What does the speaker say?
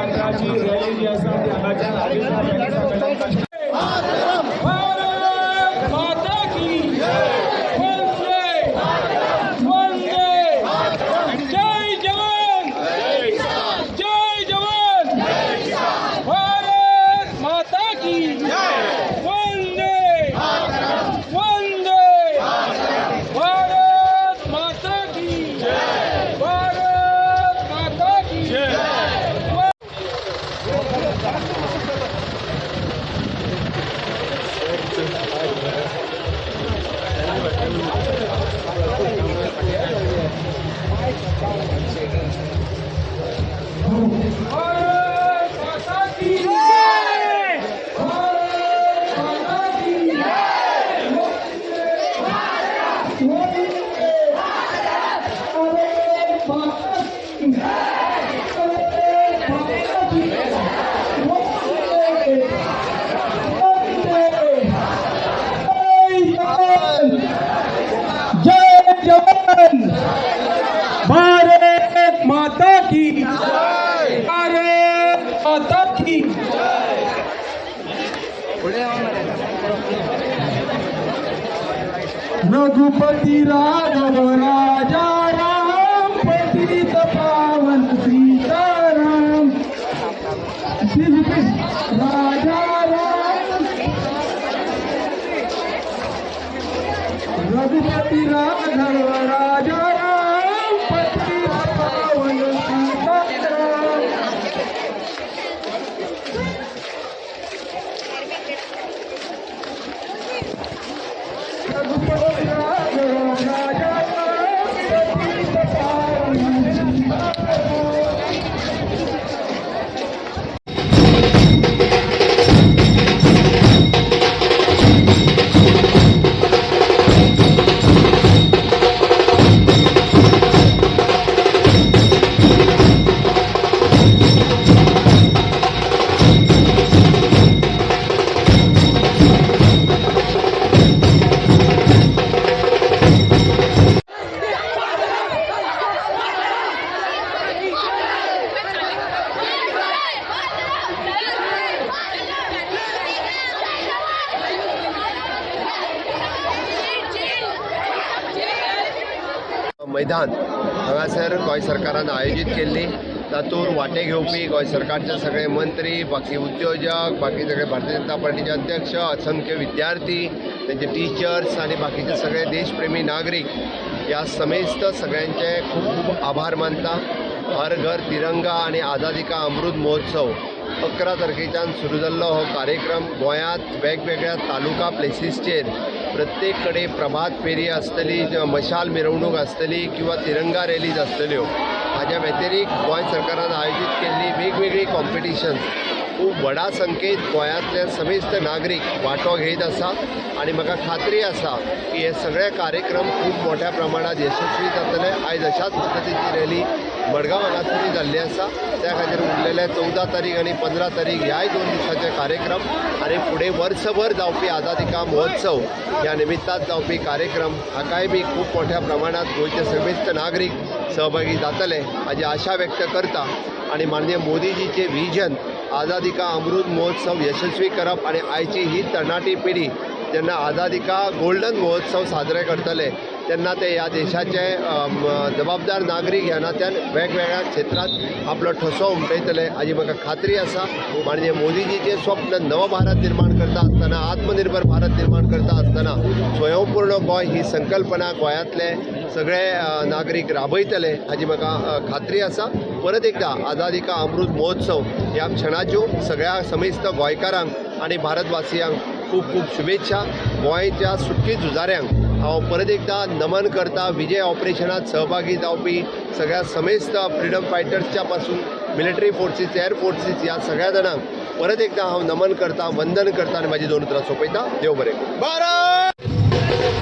यात्राची rally जी असा ती आगाच्या की रघुपती राघव राजा राम पतित पावन सीताराम। राजा राम। रघुपती राघव राजा मैदान. हांगासर गोंय सरकारान आयोजीत केल्ली तातूंत वांटे घेवपी गोंय सरकारचे सगळे मंत्री बाकी उद्योजक बाकी सगळे भारतीय जनता पार्टीचे अध्यक्ष असंख्य विद्यार्थी त्यांचे टिचर्स आणि बाकीचे सगळे देशप्रेमी नागरीक ह्या समेस्त सगळ्यांचे खूब खूब आभार मानता. हर घर तिरंगा आणि आझादी का अमृत महोत्सव अकरा तारखेच्यान सुरू जाल्लो हो कार्यक्रम. गोंयांत वेगवेगळ्या तालुका प्लेसीसचेर प्रत्येक कडेन प्रभात फेरी आसतली मशाल मिरवणूक आसतली किंवा तिरंगा रॅलीज आसतल्यो हाज्या व्यतिरिक्त गोंय सरकारान आयोजीत केल्ली वेगवेगळी कॉम्पिटिशन्स खूब व्हडा संख्येत गोंयांतले समेस्त नागरीक वांटो घेयत आसा आनी म्हाका खात्री आसा की हे सगळे कार्यक्रम खूब मोठ्या प्रमाणात यशस्वी जातले. आयज अशाच पद्दतीची रॅली मडगांव हांगासरूय जाल्ली आसा त्या खातीर उरलेले चवदा तारीख आनी पंदरा तारीख ह्याय दोन दिसाचे कार्यक्रम आनी फुडें वर्सभर जावपी आझादी का महोत्सव ह्या निमित्तान जावपी कार्यक्रम. हाकाय बी खूब मोठ्या प्रमाणात गोंयचे समेस्त नागरीक सहभागी जातले. हाजी आशा व्यक्त करता आणि माननीय मोदीजीचे विजन आझादी का अमृत महोत्सव यशस्वी करप आणि आयची ही तरणाटी पिढी जेन्ना आझादी का गोल्डन महोत्सव साजरे करतले. तेन्ना ते ह्या देशाचे जबाबदार नागरीक ह्या नात्यान वेगवेगळ्या क्षेत्रांत आपलो ठसो उमटयतले हाजी म्हाका खात्री आसा माननीय मोदीजीचे स्वप्न नव भारत निर्माण करता आसतना आत्मनिर्भर भारत निर्माण करता आसतना स्वयंपूर्ण गोंय ही संकल्पना गोंयांतले सगळे नागरीक राबयतले. हाजी म्हाका खात्री आसा परत एकदा आझादी का अमृत महोत्सव ह्या क्षणाच्यो सगळ्या समेस्त गोंयकारांक आनी भारतवासियांक खूब खूब शुभेच्छा. गोंयच्या सुटकी झुजाऱ्यांक हांव परत एकदा नमन करता विजय ऑपरेशनात सहभागी जावपी सगळ्या समेस्त फ्रिडम फायटर्सच्या पासून मिलिटरी फोर्सीस एअर फोर्सीस ह्या सगळ्या जाणांक परत एकदा हांव नमन करता वंदन करता आनी म्हाजी दोन उतरां सोंपयता. देव बरें भारत!